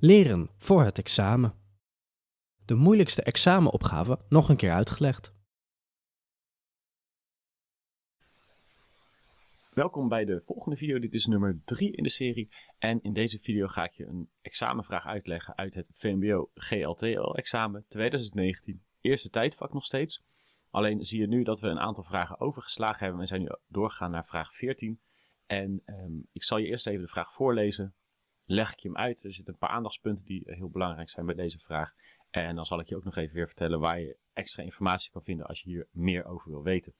Leren voor het examen. De moeilijkste examenopgave nog een keer uitgelegd. Welkom bij de volgende video. Dit is nummer 3 in de serie. En in deze video ga ik je een examenvraag uitleggen uit het VMBO GLTL examen 2019. Eerste tijdvak nog steeds. Alleen zie je nu dat we een aantal vragen overgeslagen hebben. We zijn nu doorgegaan naar vraag 14. En ehm, ik zal je eerst even de vraag voorlezen. Leg ik je hem uit. Er zitten een paar aandachtspunten die heel belangrijk zijn bij deze vraag. En dan zal ik je ook nog even weer vertellen waar je extra informatie kan vinden als je hier meer over wil weten.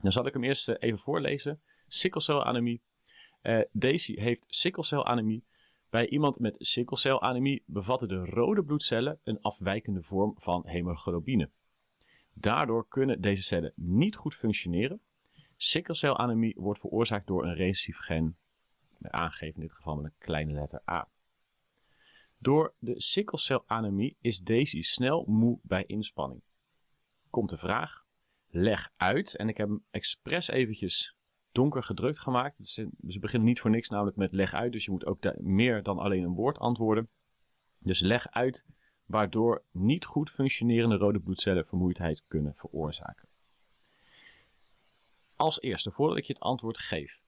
Dan zal ik hem eerst eh, even voorlezen. Sikkelcelanemie. Uh, Daisy heeft sikkelcelanemie. Bij iemand met sikkelcelanemie bevatten de rode bloedcellen een afwijkende vorm van hemoglobine. Daardoor kunnen deze cellen niet goed functioneren. Sikkelcelanemie wordt veroorzaakt door een recessief gen, aangegeven in dit geval met een kleine letter A. Door de sikkelcelanemie is Daisy snel moe bij inspanning. Komt de vraag, leg uit, en ik heb hem expres eventjes donker gedrukt gemaakt. Ze beginnen niet voor niks namelijk met leg uit, dus je moet ook meer dan alleen een woord antwoorden. Dus leg uit waardoor niet goed functionerende rode bloedcellen vermoeidheid kunnen veroorzaken. Als eerste, voordat ik je het antwoord geef.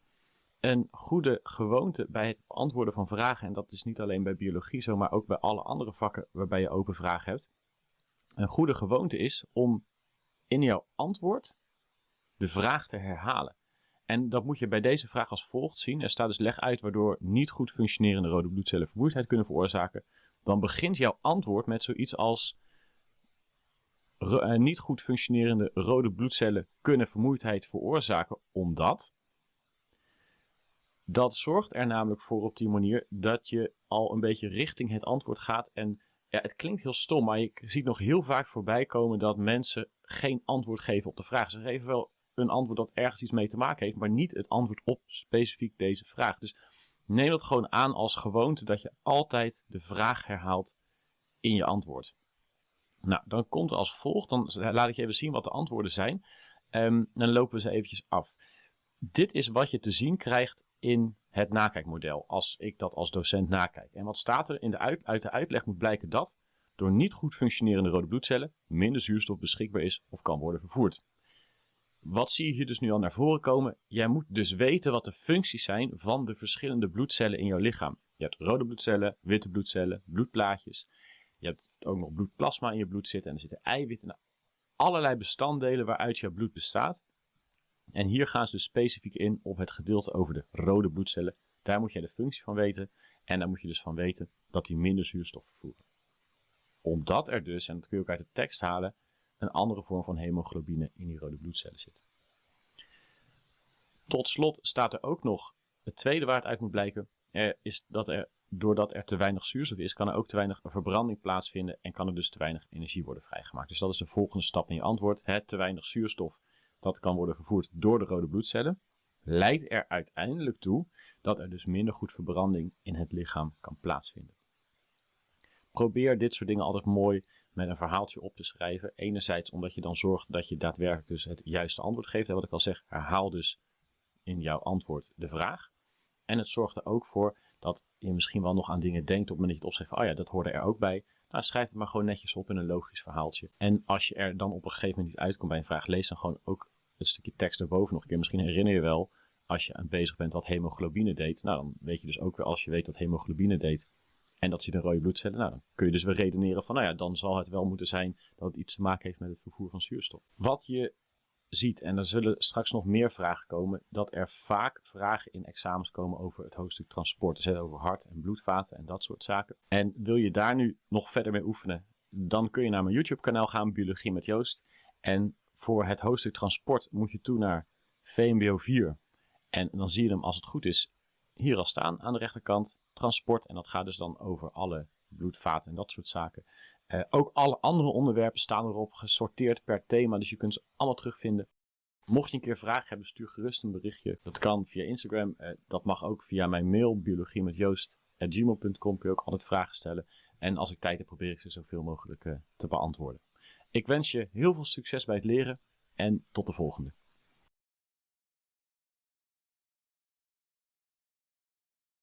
Een goede gewoonte bij het beantwoorden van vragen, en dat is niet alleen bij biologie zo, maar ook bij alle andere vakken waarbij je open vragen hebt. Een goede gewoonte is om in jouw antwoord de vraag te herhalen. En dat moet je bij deze vraag als volgt zien. Er staat dus leg uit waardoor niet goed functionerende rode bloedcellen vermoeidheid kunnen veroorzaken. Dan begint jouw antwoord met zoiets als eh, niet goed functionerende rode bloedcellen kunnen vermoeidheid veroorzaken omdat. Dat zorgt er namelijk voor op die manier dat je al een beetje richting het antwoord gaat. En ja, het klinkt heel stom, maar je ziet nog heel vaak voorbij komen dat mensen geen antwoord geven op de vraag. Ze geven wel een antwoord dat ergens iets mee te maken heeft, maar niet het antwoord op specifiek deze vraag. Dus neem dat gewoon aan als gewoonte dat je altijd de vraag herhaalt in je antwoord. Nou, dan komt als volgt, dan laat ik je even zien wat de antwoorden zijn. Um, dan lopen we ze eventjes af. Dit is wat je te zien krijgt in het nakijkmodel, als ik dat als docent nakijk. En wat staat er in de uit, de uitleg moet blijken dat door niet goed functionerende rode bloedcellen minder zuurstof beschikbaar is of kan worden vervoerd. Wat zie je hier dus nu al naar voren komen? Jij moet dus weten wat de functies zijn van de verschillende bloedcellen in jouw lichaam. Je hebt rode bloedcellen, witte bloedcellen, bloedplaatjes. Je hebt ook nog bloedplasma in je bloed zitten en er zitten eiwitten. Allerlei bestanddelen waaruit jouw bloed bestaat. En hier gaan ze dus specifiek in op het gedeelte over de rode bloedcellen. Daar moet je de functie van weten. En daar moet je dus van weten dat die minder zuurstof vervoeren. Omdat er dus, en dat kun je ook uit de tekst halen, een andere vorm van hemoglobine in die rode bloedcellen zit. Tot slot staat er ook nog het tweede waar het uit moet blijken, er is dat er, doordat er te weinig zuurstof is, kan er ook te weinig verbranding plaatsvinden en kan er dus te weinig energie worden vrijgemaakt. Dus dat is de volgende stap in je antwoord. Het te weinig zuurstof dat kan worden vervoerd door de rode bloedcellen, leidt er uiteindelijk toe dat er dus minder goed verbranding in het lichaam kan plaatsvinden. Probeer dit soort dingen altijd mooi met een verhaaltje op te schrijven. Enerzijds omdat je dan zorgt dat je daadwerkelijk dus het juiste antwoord geeft. En wat ik al zeg, herhaal dus in jouw antwoord de vraag. En het zorgt er ook voor dat je misschien wel nog aan dingen denkt op het moment dat je het opschrijft. oh ja, dat hoorde er ook bij. Nou, schrijf het maar gewoon netjes op in een logisch verhaaltje. En als je er dan op een gegeven moment niet uitkomt bij een vraag, lees dan gewoon ook het stukje tekst erboven nog een keer. Misschien herinner je wel, als je aan bezig bent wat hemoglobine deed. Nou, dan weet je dus ook weer als je weet dat hemoglobine deed en dat zit rode bloedcellen. Nou, dan kun je dus weer redeneren van, nou ja, dan zal het wel moeten zijn dat het iets te maken heeft met het vervoer van zuurstof. Wat je ziet, en er zullen straks nog meer vragen komen, dat er vaak vragen in examens komen over het hoofdstuk transport. Dus over hart- en bloedvaten en dat soort zaken. En wil je daar nu nog verder mee oefenen, dan kun je naar mijn YouTube kanaal gaan, Biologie met Joost. En voor het hoofdstuk transport moet je toe naar VMBO 4. En dan zie je hem als het goed is hier al staan aan de rechterkant. Transport en dat gaat dus dan over alle bloedvaten en dat soort zaken. Uh, ook alle andere onderwerpen staan erop gesorteerd per thema, dus je kunt ze allemaal terugvinden. Mocht je een keer vragen hebben, stuur gerust een berichtje. Dat kan via Instagram, uh, dat mag ook via mijn mail, biologie met Joost.gmail.com kun je ook altijd vragen stellen. En als ik tijd heb, probeer ik ze zoveel mogelijk uh, te beantwoorden. Ik wens je heel veel succes bij het leren en tot de volgende.